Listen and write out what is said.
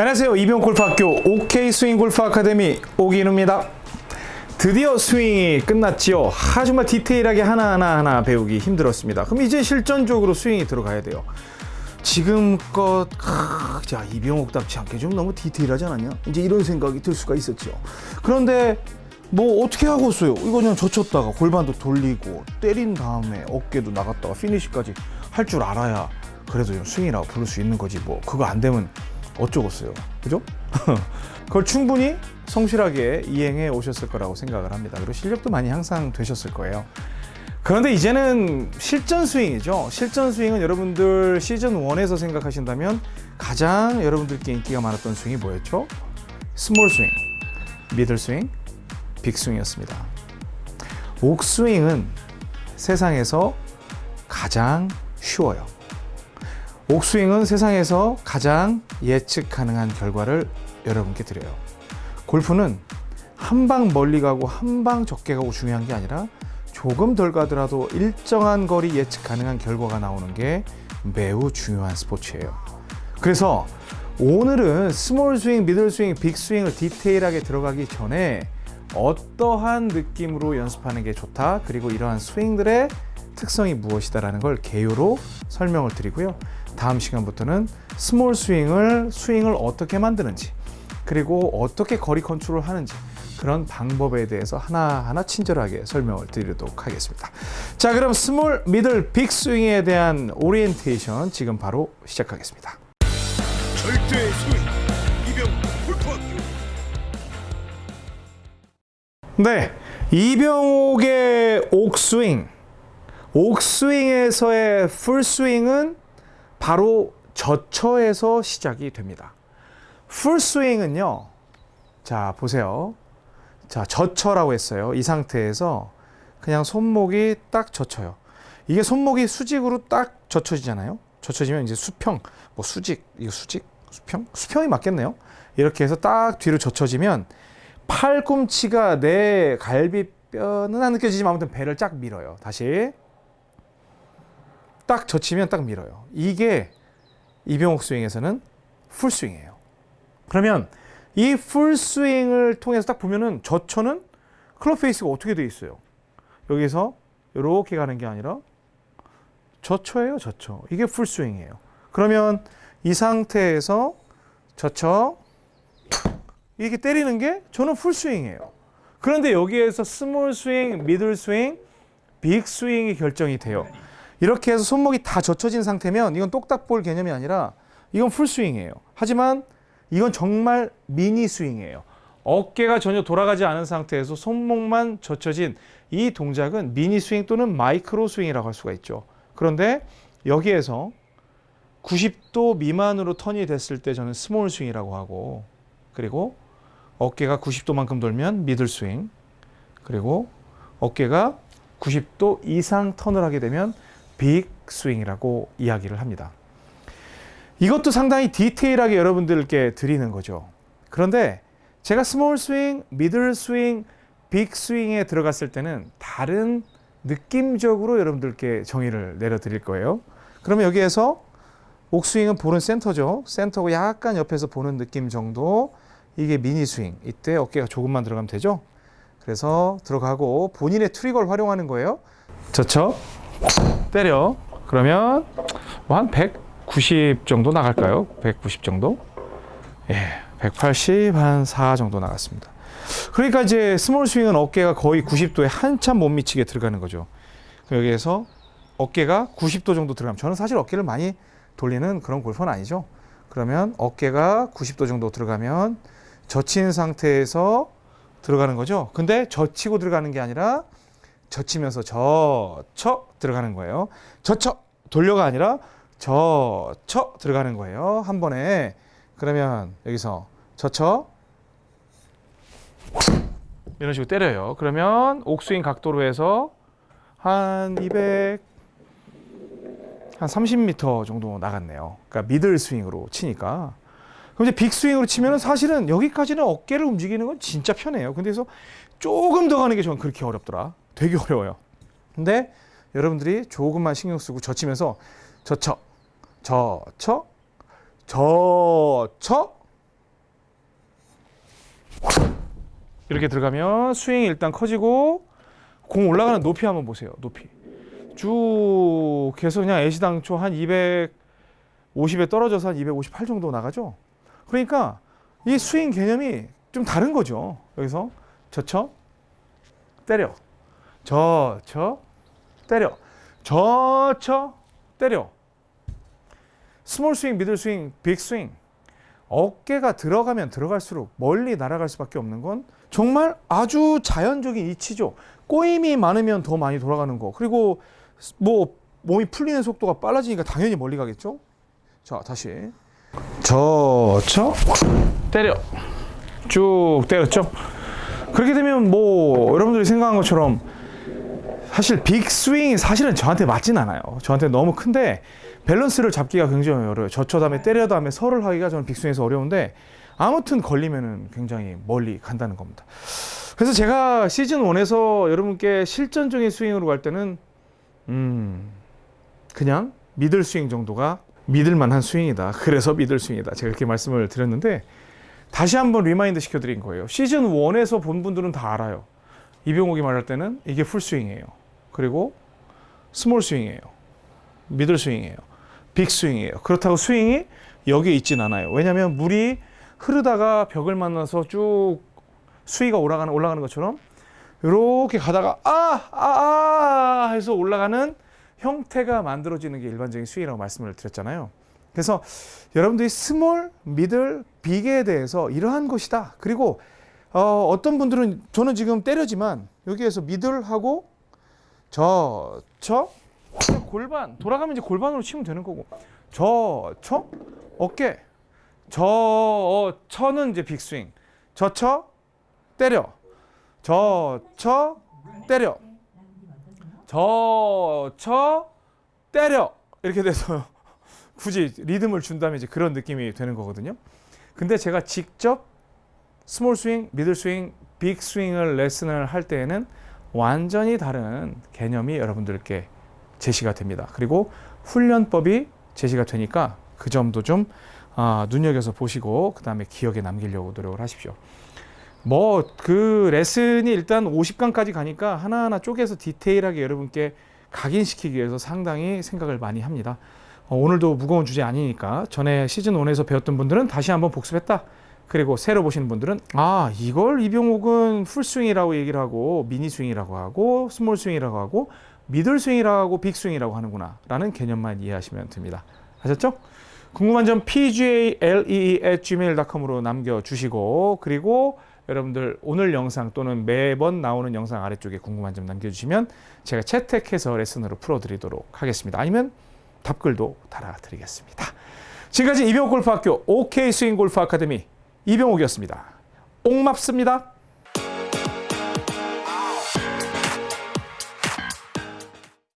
안녕하세요. 이병 골프학교 OK 스윙 골프 아카데미 오기누입니다. 드디어 스윙이 끝났지요. 아, 정말 디테일하게 하나하나 하나 배우기 힘들었습니다. 그럼 이제 실전적으로 스윙이 들어가야 돼요. 지금껏 아, 자 이병옥답지 않게 좀 너무 디테일하지 않았냐? 이제 이런 생각이 들 수가 있었죠. 그런데 뭐 어떻게 하고 있어요? 이거 그냥 젖혔다가 골반도 돌리고 때린 다음에 어깨도 나갔다가 피니시까지 할 줄 알아야 그래도 좀 스윙이라고 부를 수 있는 거지 뭐 그거 안 되면 어쩌겠어요. 그죠? 그걸 충분히 성실하게 이행해 오셨을 거라고 생각을 합니다. 그리고 실력도 많이 향상되셨을 거예요. 그런데 이제는 실전 스윙이죠. 실전 스윙은 여러분들 시즌 1에서 생각하신다면 가장 여러분들께 인기가 많았던 스윙이 뭐였죠? small 스윙, middle 스윙, big 스윙이었습니다. 옥스윙은 세상에서 가장 쉬워요 옥스윙은 세상에서 가장 예측 가능한 결과를 여러분께 드려요. 골프는 한 방 멀리 가고 한 방 적게 가고 중요한 게 아니라 조금 덜 가더라도 일정한 거리 예측 가능한 결과가 나오는 게 매우 중요한 스포츠예요. 그래서 오늘은 small 스윙, middle 스윙, big 스윙을 디테일하게 들어가기 전에 어떠한 느낌으로 연습하는 게 좋다 그리고 이러한 스윙들의 특성이 무엇이다 라는 걸 개요로 설명을 드리고요. 다음 시간부터는 small 스윙을 스윙을 어떻게 만드는지 그리고 어떻게 거리 컨트롤 하는지 그런 방법에 대해서 하나하나 친절하게 설명을 드리도록 하겠습니다. 자, 그럼 small, middle, big 스윙에 대한 오리엔테이션 지금 바로 시작하겠습니다. 절대 스윙 이병 골프학교 네, 이병옥의 옥스윙. 옥스윙에서의 풀스윙은 바로 저처에서 시작이 됩니다. 풀스윙은요. 자, 보세요. 자, 저처라고 했어요. 이 상태에서 그냥 손목이 딱 젖혀요. 이게 손목이 수직으로 딱 젖혀지잖아요. 젖혀지면 이제 수평, 뭐 수직, 이거 수직, 수평? 수평이 맞겠네요. 이렇게 해서 딱 뒤로 젖혀지면 팔꿈치가 내 갈비뼈는 안 느껴지지만 아무튼 배를 쫙 밀어요. 다시. 딱 젖히면 딱 밀어요. 이게 이병옥 스윙에서는 풀스윙이에요. 그러면 이 풀스윙을 통해서 딱 보면은 젖혀는 클럽 페이스가 어떻게 돼 있어요? 여기서 이렇게 가는 게 아니라 젖혀예요, 젖혀. 이게 풀스윙이에요. 그러면 이 상태에서 젖혀 이렇게 때리는 게 저는 풀스윙이에요. 그런데 여기에서 small 스윙, middle 스윙, big 스윙이 결정이 돼요. 이렇게 해서 손목이 다 젖혀진 상태면 이건 똑딱볼 개념이 아니라 이건 풀스윙이에요. 하지만 이건 정말 미니 스윙이에요. 어깨가 전혀 돌아가지 않은 상태에서 손목만 젖혀진 이 동작은 미니 스윙 또는 마이크로 스윙이라고 할 수가 있죠. 그런데 여기에서 90도 미만으로 턴이 됐을 때 저는 small 스윙이라고 하고 그리고 어깨가 90도만큼 돌면 middle 스윙 그리고 어깨가 90도 이상 턴을 하게 되면 big 스윙이라고 이야기를 합니다. 이것도 상당히 디테일하게 여러분들께 드리는 거죠. 그런데 제가 small 스윙, middle 스윙, big 스윙에 들어갔을 때는 다른 느낌적으로 여러분들께 정의를 내려드릴 거예요. 그러면 여기에서 옥스윙은 볼은 센터죠. 센터고 약간 옆에서 보는 느낌 정도. 이게 미니 스윙. 이때 어깨가 조금만 들어가면 되죠. 그래서 들어가고 본인의 트리거를 활용하는 거예요. 젖혀 때려. 그러면 뭐 한 190 정도 나갈까요? 190 정도? 예, 180 한 4 정도 나갔습니다. 그러니까 이제 small 스윙은 어깨가 거의 90도에 한참 못 미치게 들어가는 거죠. 여기에서 어깨가 90도 정도 들어가면 저는 사실 어깨를 많이 돌리는 그런 골퍼는 아니죠. 그러면 어깨가 90도 정도 들어가면 젖힌 상태에서 들어가는 거죠. 근데 젖히고 들어가는 게 아니라 젖히면서 젖혀 들어가는 거예요. 젖혀 돌려가 아니라 저쳐 들어가는 거예요. 한 번에 그러면 여기서 저쳐 이런 식으로 때려요. 그러면 옥스윙 각도로 해서 한 200, 한 30m 정도 나갔네요. 그러니까 미들 스윙으로 치니까. 그럼 이제 빅 스윙으로 치면 사실은 여기까지는 어깨를 움직이는 건 진짜 편해요. 근데 그래서 조금 더 가는 게 저는 그렇게 어렵더라. 되게 어려워요. 근데 여러분들이 조금만 신경 쓰고 젖히면서 젖혀, 젖혀, 젖혀 이렇게 들어가면 스윙이 일단 커지고 공 올라가는 높이 한번 보세요. 높이. 쭉 계속 그냥 애시당초 한 250에 떨어져서 한 258 정도 나가죠. 그러니까 이 스윙 개념이 좀 다른 거죠. 여기서 젖혀, 때려. 젖혀 때려. 젖혀 때려. small 스윙, middle 스윙, big 스윙. 어깨가 들어가면 들어갈수록 멀리 날아갈 수밖에 없는 건 정말 아주 자연적인 이치죠. 꼬임이 많으면 더 많이 돌아가는 거. 그리고 뭐 몸이 풀리는 속도가 빨라지니까 당연히 멀리 가겠죠. 자, 다시. 젖혀 때려. 쭉 때렸죠. 그렇게 되면 뭐 여러분들이 생각한 것처럼 사실 big 스윙이 사실은 저한테 맞진 않아요. 저한테 너무 큰데 밸런스를 잡기가 굉장히 어려워요. 젖혀 다음에 때려 다음에 서를 하기가 저는 big 스윙에서 어려운데 아무튼 걸리면은 굉장히 멀리 간다는 겁니다. 그래서 제가 시즌 1에서 여러분께 실전적인 스윙으로 갈 때는 음 그냥 middle 스윙 정도가 믿을 만한 스윙이다. 그래서 middle 스윙이다. 제가 그렇게 말씀을 드렸는데 다시 한번 remind 시켜드린 거예요. 시즌 1에서 본 분들은 다 알아요. 이병옥이 말할 때는 이게 풀 스윙이에요. 그리고 small 스윙이에요. middle 스윙이에요. big 스윙이에요. 그렇다고 스윙이 여기에 있진 않아요. 왜냐하면 물이 흐르다가 벽을 만나서 쭉 수위가 올라가는 올라가는 것처럼 이렇게 가다가 아, 아, 아 해서 올라가는 형태가 만들어지는 게 일반적인 스윙이라고 말씀을 드렸잖아요. 그래서 여러분들이 스몰, 미들, 빅에 대해서 이러한 것이다. 그리고 어, 어떤 분들은 저는 지금 때려지만 여기에서 미들하고 저, 저, 골반 돌아가면 이제 골반으로 치면 되는 거고. 저, 저, 어깨, 저, 어, 쳐는 이제 빅스윙, 저, 쳐, 때려, 저, 쳐, 때려, 저, 쳐, 때려. 이렇게 돼서 굳이 리듬을 준다면 이제 그런 느낌이 되는 거거든요. 근데 제가 직접 small 스윙, middle 스윙, big 스윙을 레슨을 할 때에는 완전히 다른 개념이 여러분들께 제시가 됩니다. 그리고 훈련법이 제시가 되니까 그 점도 좀 아, 눈여겨서 보시고 그 다음에 기억에 남기려고 노력을 하십시오. 뭐 그 레슨이 일단 50강까지 가니까 하나하나 쪼개서 디테일하게 여러분께 각인시키기 위해서 상당히 생각을 많이 합니다. 어, 오늘도 무거운 주제 아니니까 전에 시즌 1에서 배웠던 분들은 다시 한번 복습했다. 그리고 새로 보시는 분들은 아 이걸 이병옥은 풀스윙이라고 얘기를 하고 미니스윙이라고 하고 small 스윙이라고 하고 middle 스윙이라고 하고 big 스윙이라고 하는구나 라는 개념만 이해하시면 됩니다. 아셨죠? 궁금한 점 pgalee@gmail.com으로 남겨주시고 그리고 여러분들 오늘 영상 또는 매번 나오는 영상 아래쪽에 궁금한 점 남겨주시면 제가 채택해서 레슨으로 풀어드리도록 하겠습니다. 아니면 답글도 달아드리겠습니다. 지금까지 이병옥 골프학교 OK 스윙 골프 아카데미 이병옥이었습니다. 옥맙습니다.